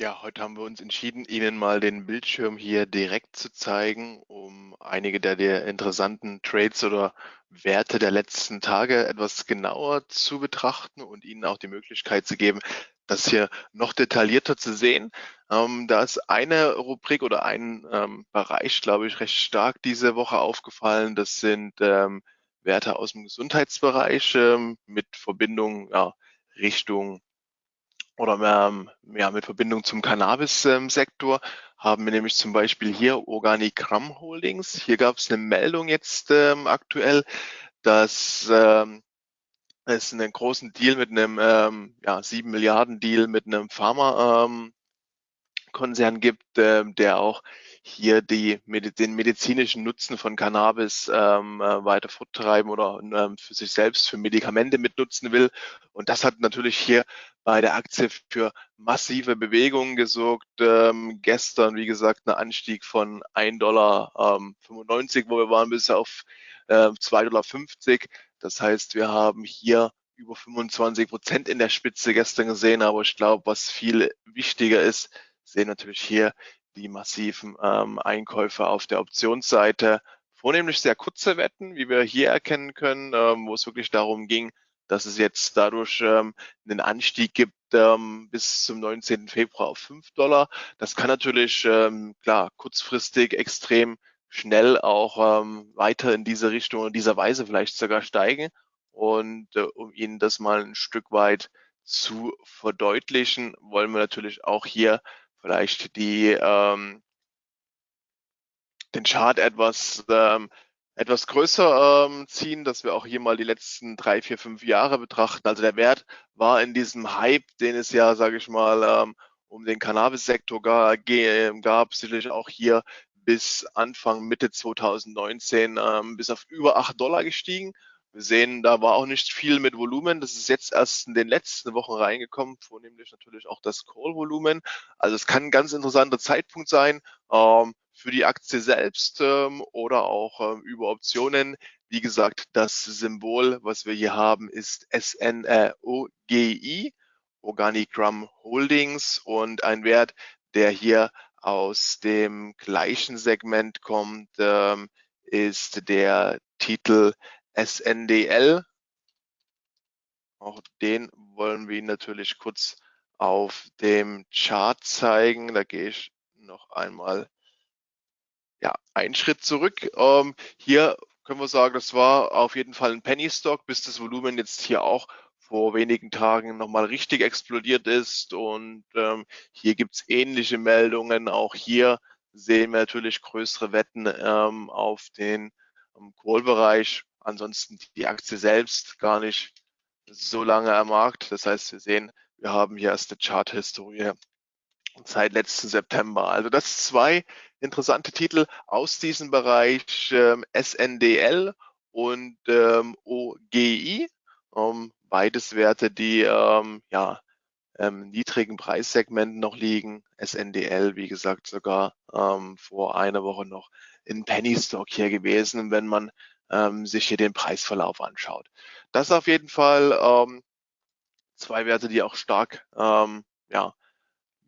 Ja, heute haben wir uns entschieden, Ihnen mal den Bildschirm hier direkt zu zeigen, um einige der, der interessanten Trades oder Werte der letzten Tage etwas genauer zu betrachten und Ihnen auch die Möglichkeit zu geben, das hier noch detaillierter zu sehen. Ähm, da ist eine Rubrik oder ein ähm, Bereich, glaube ich, recht stark diese Woche aufgefallen. Das sind ähm, Werte aus dem Gesundheitsbereich ähm, mit Verbindung ja, Richtung oder ähm, ja, mit Verbindung zum Cannabis-Sektor haben wir nämlich zum Beispiel hier Organigramm Holdings. Hier gab es eine Meldung jetzt ähm, aktuell, dass ähm, es einen großen Deal mit einem ähm, ja, 7 Milliarden Deal mit einem Pharma-Konzern ähm, gibt, ähm, der auch hier die, den medizinischen Nutzen von Cannabis ähm, äh, weiter forttreiben oder ähm, für sich selbst für Medikamente mitnutzen will. Und das hat natürlich hier bei der Aktie für massive Bewegungen gesorgt. Ähm, gestern, wie gesagt, ein Anstieg von 1,95 Dollar, ähm, wo wir waren, bis auf äh, 2,50 Dollar. Das heißt, wir haben hier über 25 Prozent in der Spitze gestern gesehen. Aber ich glaube, was viel wichtiger ist, sehen natürlich hier die massiven ähm, Einkäufe auf der Optionsseite. Vornehmlich sehr kurze Wetten, wie wir hier erkennen können, ähm, wo es wirklich darum ging, dass es jetzt dadurch ähm, einen Anstieg gibt ähm, bis zum 19. Februar auf 5 Dollar. Das kann natürlich ähm, klar kurzfristig extrem schnell auch ähm, weiter in diese Richtung und dieser Weise vielleicht sogar steigen. Und äh, um Ihnen das mal ein Stück weit zu verdeutlichen, wollen wir natürlich auch hier vielleicht die, ähm, den Chart etwas, ähm, etwas größer ähm, ziehen, dass wir auch hier mal die letzten drei, vier, fünf Jahre betrachten. Also der Wert war in diesem Hype, den es ja, sage ich mal, ähm, um den Cannabis-Sektor gab, sicherlich auch hier bis Anfang Mitte 2019 ähm, bis auf über acht Dollar gestiegen. Wir sehen, da war auch nicht viel mit Volumen. Das ist jetzt erst in den letzten Wochen reingekommen, vornehmlich natürlich auch das Call-Volumen. Also es kann ein ganz interessanter Zeitpunkt sein ähm, für die Aktie selbst ähm, oder auch ähm, über Optionen. Wie gesagt, das Symbol, was wir hier haben, ist SNOGI, Organigram Holdings und ein Wert, der hier aus dem gleichen Segment kommt, ähm, ist der Titel SNDL. Auch den wollen wir natürlich kurz auf dem Chart zeigen. Da gehe ich noch einmal ja, einen Schritt zurück. Ähm, hier können wir sagen, das war auf jeden Fall ein Penny Stock, bis das Volumen jetzt hier auch vor wenigen Tagen nochmal richtig explodiert ist. Und ähm, hier gibt es ähnliche Meldungen. Auch hier sehen wir natürlich größere Wetten ähm, auf den im Call-Bereich. Ansonsten die Aktie selbst gar nicht so lange am Markt. Das heißt, wir sehen, wir haben hier erst eine Chart-Historie seit letzten September. Also das zwei interessante Titel aus diesem Bereich ähm, SNDL und ähm, OGI. Ähm, beides Werte, die ähm, ja ähm, niedrigen Preissegmenten noch liegen. SNDL, wie gesagt, sogar ähm, vor einer Woche noch in Penny Stock hier gewesen, wenn man ähm, sich hier den Preisverlauf anschaut. Das auf jeden Fall ähm, zwei Werte, die auch stark ähm, ja,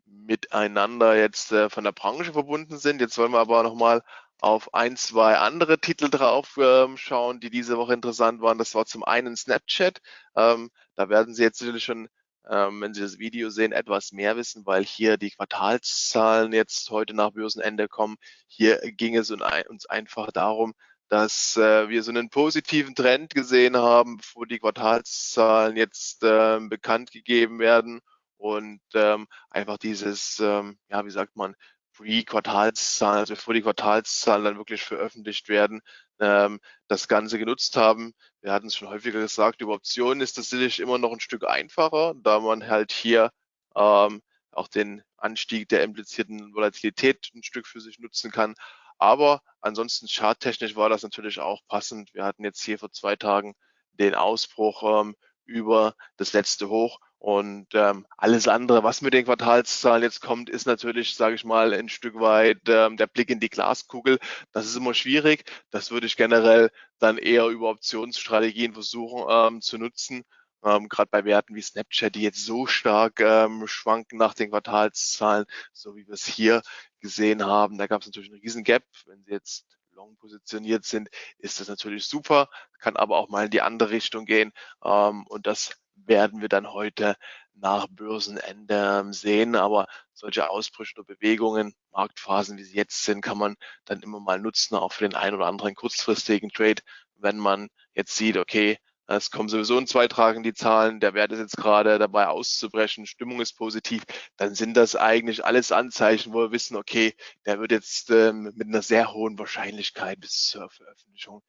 miteinander jetzt äh, von der Branche verbunden sind. Jetzt wollen wir aber nochmal auf ein, zwei andere Titel drauf ähm, schauen, die diese Woche interessant waren. Das war zum einen Snapchat. Ähm, da werden Sie jetzt sicherlich schon, ähm, wenn Sie das Video sehen, etwas mehr wissen, weil hier die Quartalszahlen jetzt heute nach Börsenende kommen. Hier ging es uns einfach darum, dass äh, wir so einen positiven Trend gesehen haben, bevor die Quartalszahlen jetzt äh, bekannt gegeben werden und ähm, einfach dieses, ähm, ja, wie sagt man, Pre-Quartalszahlen, also bevor die Quartalszahlen dann wirklich veröffentlicht werden, ähm, das Ganze genutzt haben. Wir hatten es schon häufiger gesagt, über Optionen ist das sicherlich immer noch ein Stück einfacher, da man halt hier ähm, auch den Anstieg der implizierten Volatilität ein Stück für sich nutzen kann. Aber ansonsten charttechnisch war das natürlich auch passend. Wir hatten jetzt hier vor zwei Tagen den Ausbruch ähm, über das letzte Hoch und ähm, alles andere, was mit den Quartalszahlen jetzt kommt, ist natürlich, sage ich mal, ein Stück weit ähm, der Blick in die Glaskugel. Das ist immer schwierig. Das würde ich generell dann eher über Optionsstrategien versuchen ähm, zu nutzen. Ähm, gerade bei Werten wie Snapchat, die jetzt so stark ähm, schwanken nach den Quartalszahlen, so wie wir es hier gesehen haben. Da gab es natürlich einen riesen Gap. Wenn Sie jetzt long positioniert sind, ist das natürlich super, kann aber auch mal in die andere Richtung gehen. Ähm, und das werden wir dann heute nach Börsenende ähm, sehen. Aber solche Ausbrüche oder Bewegungen, Marktphasen, wie sie jetzt sind, kann man dann immer mal nutzen, auch für den einen oder anderen kurzfristigen Trade, wenn man jetzt sieht, okay, es kommen sowieso in zwei Tagen die Zahlen, der Wert ist jetzt gerade dabei auszubrechen, Stimmung ist positiv, dann sind das eigentlich alles Anzeichen, wo wir wissen, okay, der wird jetzt ähm, mit einer sehr hohen Wahrscheinlichkeit bis zur Veröffentlichung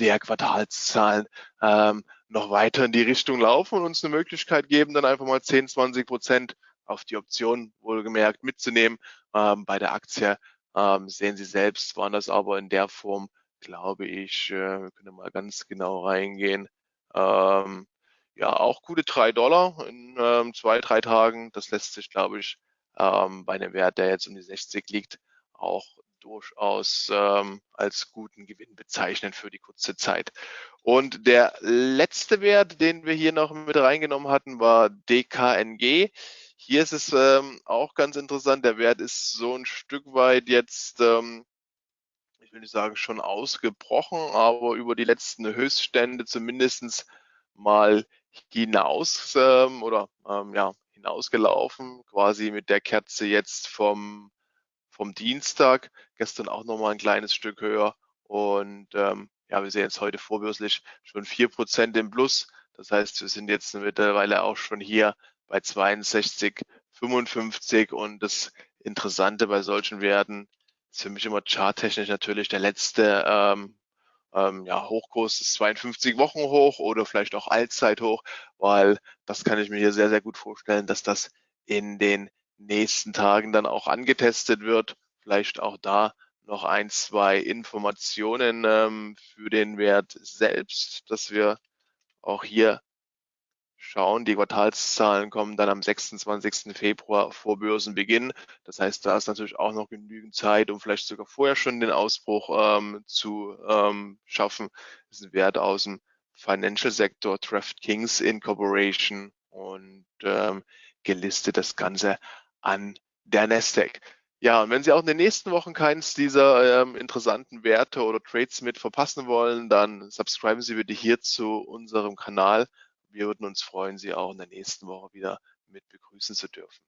der Quartalszahlen ähm, noch weiter in die Richtung laufen und uns eine Möglichkeit geben, dann einfach mal 10, 20 Prozent auf die Option wohlgemerkt mitzunehmen. Ähm, bei der Aktie ähm, sehen Sie selbst, waren das aber in der Form, glaube ich, äh, wir können mal ganz genau reingehen, ähm, ja, auch gute drei Dollar in ähm, zwei, drei Tagen. Das lässt sich, glaube ich, ähm, bei einem Wert, der jetzt um die 60 liegt, auch durchaus ähm, als guten Gewinn bezeichnen für die kurze Zeit. Und der letzte Wert, den wir hier noch mit reingenommen hatten, war DKNG. Hier ist es ähm, auch ganz interessant. Der Wert ist so ein Stück weit jetzt ähm, will nicht sagen schon ausgebrochen, aber über die letzten Höchststände zumindest mal hinaus ähm, oder ähm, ja, hinausgelaufen, quasi mit der Kerze jetzt vom, vom Dienstag, gestern auch nochmal ein kleines Stück höher und ähm, ja, wir sehen jetzt heute vorbörslich schon vier Prozent im Plus. Das heißt, wir sind jetzt mittlerweile auch schon hier bei 62,55 und das Interessante bei solchen Werten für mich immer charttechnisch natürlich der letzte ähm, ähm, ja, Hochkurs ist 52 Wochen hoch oder vielleicht auch Allzeithoch, weil das kann ich mir hier sehr, sehr gut vorstellen, dass das in den nächsten Tagen dann auch angetestet wird. Vielleicht auch da noch ein, zwei Informationen ähm, für den Wert selbst, dass wir auch hier schauen. Die Quartalszahlen kommen dann am 26. Februar vor Börsenbeginn. Das heißt, da ist natürlich auch noch genügend Zeit, um vielleicht sogar vorher schon den Ausbruch ähm, zu ähm, schaffen. Das ist ein Wert aus dem Financial Sektor, DraftKings Incorporation und ähm, gelistet das Ganze an der Nasdaq. Ja, und wenn Sie auch in den nächsten Wochen keins dieser ähm, interessanten Werte oder Trades mit verpassen wollen, dann subscriben Sie bitte hier zu unserem Kanal. Wir würden uns freuen, Sie auch in der nächsten Woche wieder mit begrüßen zu dürfen.